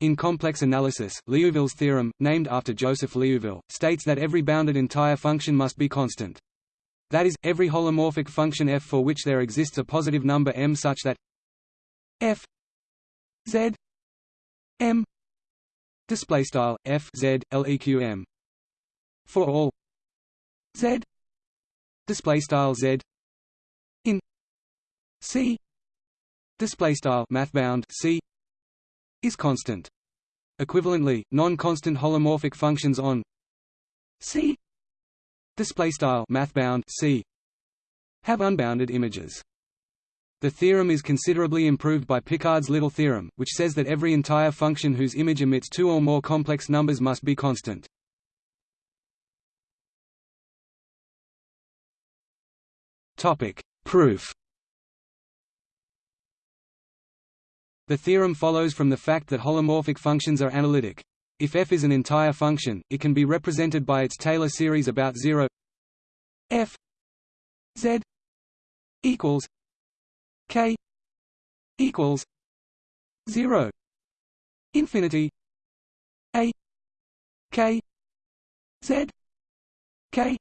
In complex analysis, Liouville's theorem, named after Joseph Liouville, states that every bounded entire function must be constant. That is, every holomorphic function f for which there exists a positive number m such that f z m display style f z leq m for all z display style z in c display style mathbound c is constant. Equivalently, non-constant holomorphic functions on C display style mathbound C have unbounded images. The theorem is considerably improved by Picard's little theorem, which says that every entire function whose image emits two or more complex numbers must be constant. Topic: Proof The theorem follows from the fact that holomorphic functions are analytic. If f is an entire function, it can be represented by its Taylor series about 0 f z equals k equals 0 infinity a k z k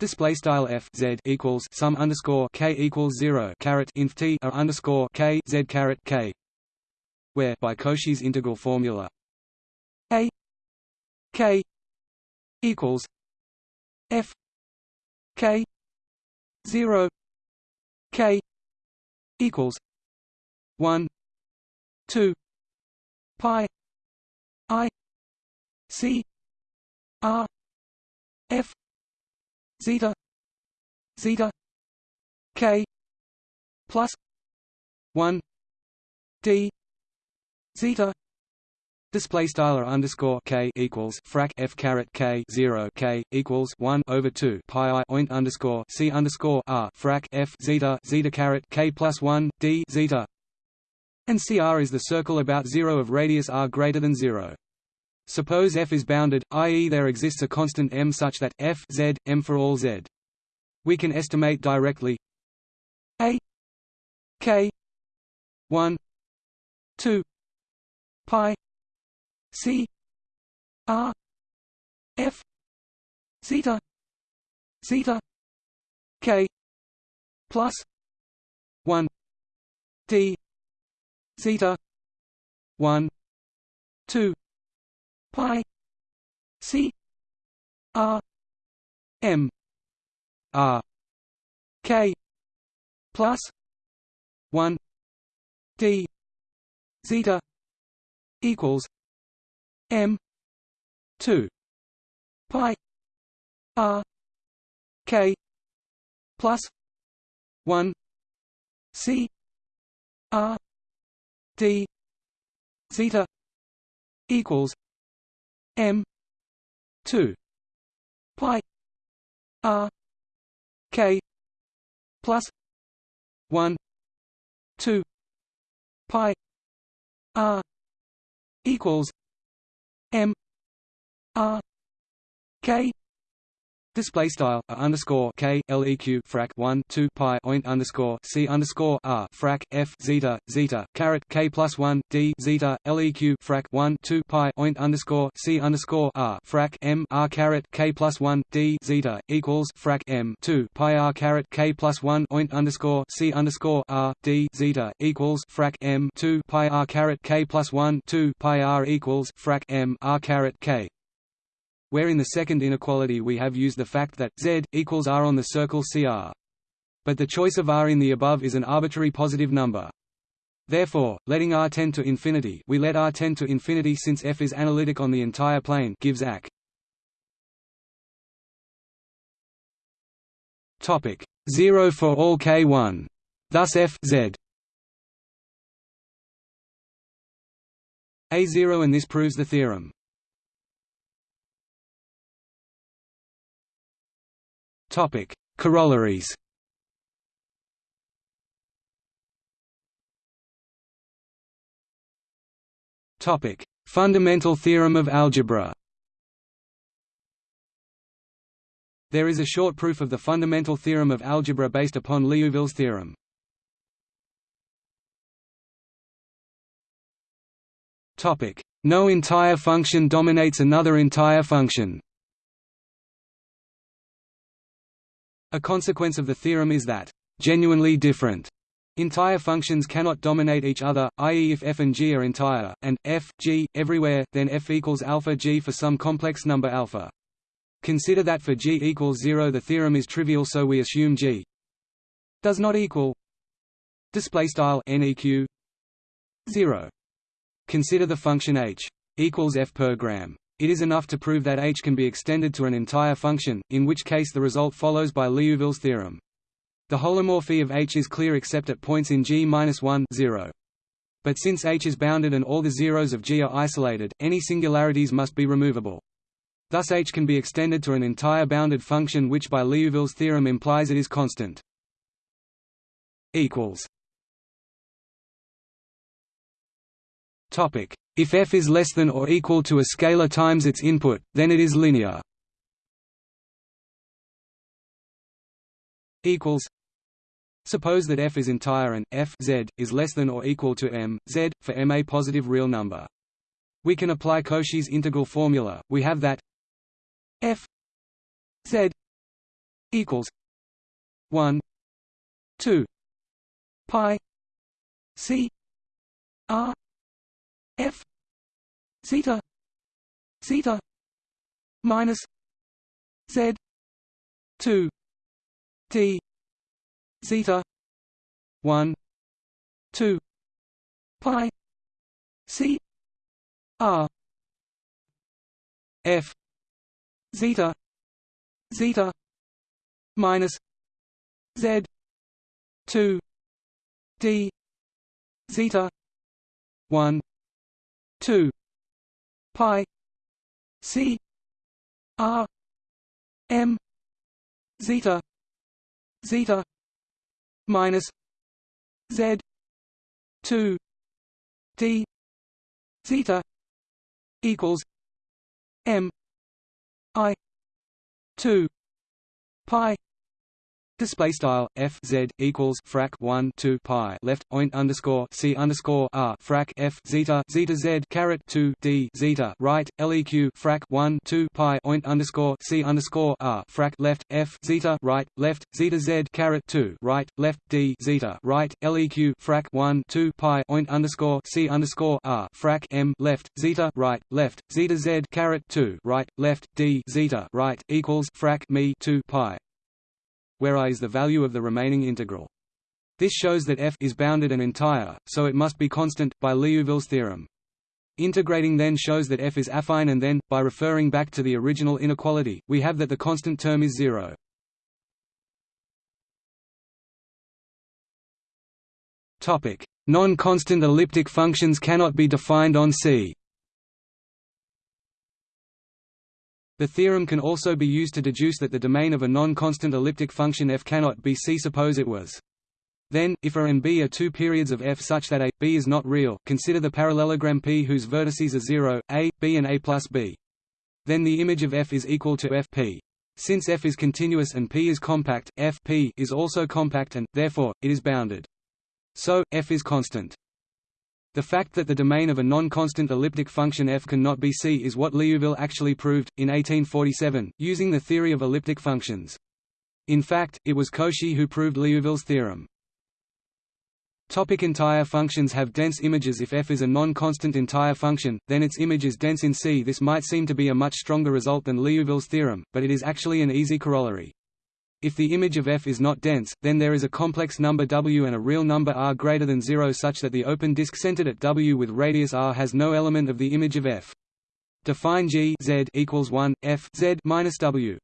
Display style f z equals sum underscore k equals zero caret inf t a underscore k z caret k, where by Cauchy's integral formula a k equals f k zero k equals one two pi i c r f zeta zeta k plus 1 d zeta Display style underscore k equals frac f caret k zero k equals one over two pi i oint underscore c underscore r frac f zeta zeta caret k plus one d zeta, and cr is the circle about zero of radius r greater than zero. Suppose f is bounded, i.e. there exists a constant m such that f z, m for all z. We can estimate directly a k 1 2 pi c r f zeta zeta k plus 1 d zeta 1 2 pi c r m r k plus 1 d zeta equals m 2 pi r k plus 1 c r d zeta equals M two pi R K plus one two pi R equals M R K Display style a underscore k leq frac 1 2 pi oint underscore c underscore r frac f zeta zeta caret k plus 1 d zeta leq frac 1 2 pi oint underscore c underscore r frac m r caret k plus 1 d zeta equals frac m 2 pi r caret k plus 1 oint underscore c underscore r d zeta equals frac m 2 pi r caret k plus 1 2 pi r equals frac m r caret k where in the second inequality we have used the fact that z equals r on the circle CR. But the choice of r in the above is an arbitrary positive number. Therefore, letting r tend to infinity, we let r tend to infinity since f is analytic on the entire plane gives AC. Topic 0 for all k1. Thus f z a0 and this proves the theorem. Topic: Corollaries. Topic: Fundamental theorem of algebra. There is a short proof of the fundamental theorem of algebra based upon Liouville's theorem. Topic: No entire function dominates another entire function. A consequence of the theorem is that genuinely different entire functions cannot dominate each other, i.e. if f and g are entire, and f, g, everywhere, then f equals alpha g for some complex number alpha. Consider that for g equals 0 the theorem is trivial so we assume g does not equal neq 0 consider the function h equals f per gram it is enough to prove that h can be extended to an entire function in which case the result follows by Liouville's theorem. The holomorphy of h is clear except at points in g-1 0 but since h is bounded and all the zeros of G are isolated, any singularities must be removable. Thus H can be extended to an entire bounded function which by Liouville's theorem implies it is constant. Topic if f is less than or equal to a scalar times its input then it is linear Suppose that f is entire and f z is less than or equal to m z for m a positive real number. We can apply Cauchy's integral formula. We have that f z equals 1 2 pi c r f. Zeta. Zeta. Minus z. 2 d. Zeta. 1 2 pi. C. R. F. Zeta. Zeta. Minus z. 2 d. Zeta. 1 2 pi. C. R. M. Zeta. Zeta. Minus. Z. 2 d. Zeta. Equals. M. I. 2 pi Display style f z equals frac 1 2 pi left oint underscore c underscore r frac f zeta zeta z caret 2 d zeta right leq frac 1 2 pi oint underscore c underscore r frac left f zeta right left zeta z caret 2 right left d zeta right leq frac 1 2 pi oint underscore c underscore r frac m left zeta right left zeta z caret 2 right left d zeta right equals frac me 2 pi where i is the value of the remaining integral. This shows that f is bounded and entire, so it must be constant, by Liouville's theorem. Integrating then shows that f is affine and then, by referring back to the original inequality, we have that the constant term is zero. Non-constant elliptic functions cannot be defined on C The theorem can also be used to deduce that the domain of a non-constant elliptic function f cannot be C. Suppose it was. Then, if A and B are two periods of f such that A, B is not real, consider the parallelogram P whose vertices are 0, A, B and A plus B. Then the image of f is equal to f p. Since f is continuous and p is compact, f p is also compact and, therefore, it is bounded. So, f is constant. The fact that the domain of a non-constant elliptic function f cannot be C is what Liouville actually proved, in 1847, using the theory of elliptic functions. In fact, it was Cauchy who proved Liouville's theorem. Topic entire functions have dense images If f is a non-constant entire function, then its image is dense in C. This might seem to be a much stronger result than Liouville's theorem, but it is actually an easy corollary. If the image of f is not dense, then there is a complex number w and a real number r greater than 0 such that the open disk centered at w with radius r has no element of the image of f. Define g z equals 1 f z minus w.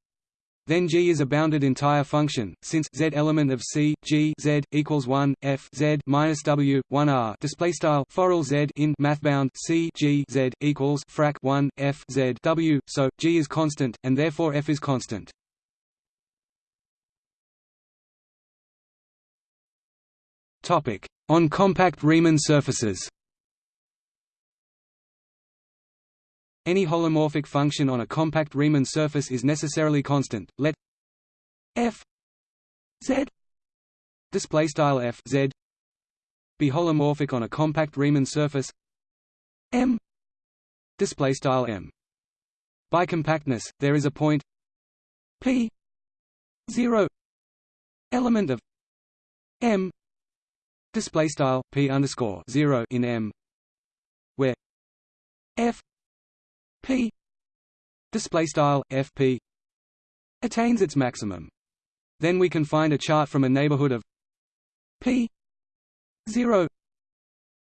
Then g is a bounded entire function, since z element of c g z equals 1 f z minus w 1 r display style forall z in mathbound c g z equals frac 1 f z w. So g is constant, and therefore f is constant. Topic: On compact Riemann surfaces. Any holomorphic function on a compact Riemann surface is necessarily constant. Let f z display style f z be holomorphic on a compact Riemann surface m display style m. By compactness, there is a point p 0 element of m display style p underscore 0 in m where f p display style fp attains its maximum. Then we can find a chart from a neighborhood of p 0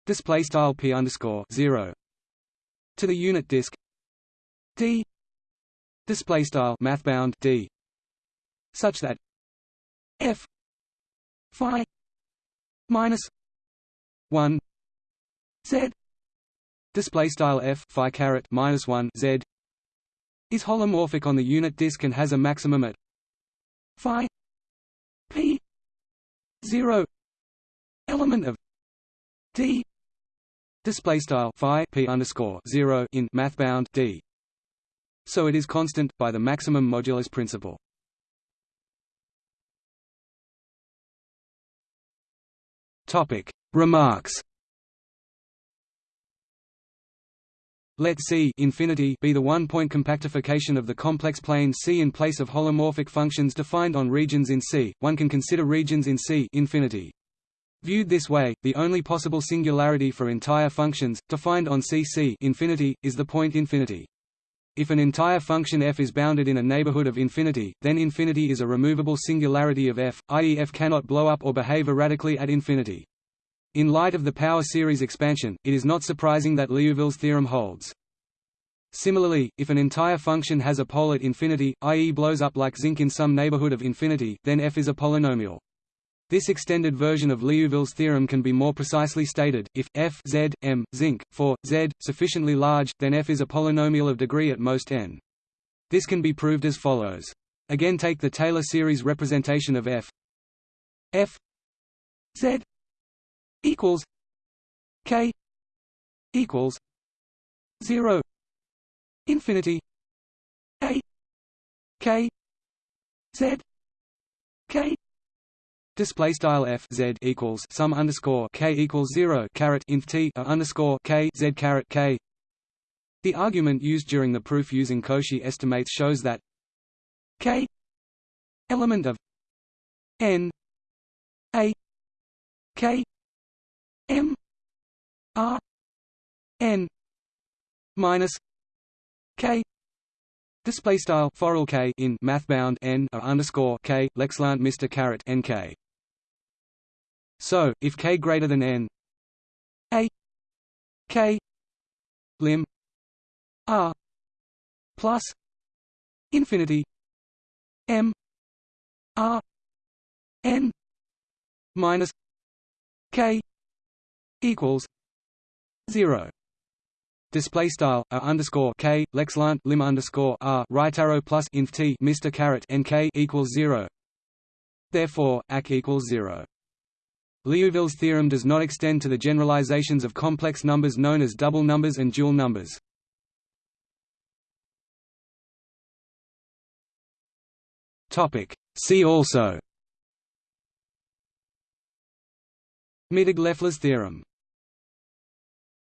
display style p underscore 0 to the unit disk d display style mathbound d such that f phi minus 1 z. Display style f phi caret minus 1 z is holomorphic on the unit disk and has a maximum at phi p 0 element of d. Display style phi p underscore 0 in mathbound d. So it is constant by the maximum modulus principle topic remarks Let C infinity be the one-point compactification of the complex plane C in place of holomorphic functions defined on regions in C. One can consider regions in C infinity. Viewed this way, the only possible singularity for entire functions, defined on C C infinity, is the point infinity. If an entire function f is bounded in a neighborhood of infinity, then infinity is a removable singularity of f, i.e. f cannot blow up or behave erratically at infinity. In light of the power series expansion, it is not surprising that Liouville's theorem holds. Similarly, if an entire function has a pole at infinity, i.e. blows up like zinc in some neighborhood of infinity, then f is a polynomial. This extended version of Liouville's theorem can be more precisely stated, if f z, m, zinc, for, z, sufficiently large, then f is a polynomial of degree at most n. This can be proved as follows. Again take the Taylor series representation of f f z equals k equals 0 infinity a k z k Display style f z equals sum underscore k equals zero caret inf t a underscore k z caret k. The argument used during the proof using Cauchy estimates shows that k element of n a k M R N minus K Display style foral k in mathbound n a underscore k lexlant Mr caret nk. So, if k greater than n, a k lim r plus infinity m r n minus k equals zero. Display style a underscore k lexlant lim underscore r right arrow plus inf t Mr caret nk equals zero. Therefore, AC equals zero. Liouville's theorem does not extend to the generalizations of complex numbers known as double numbers and dual numbers. Topic. See also Mittag-Leffler's theorem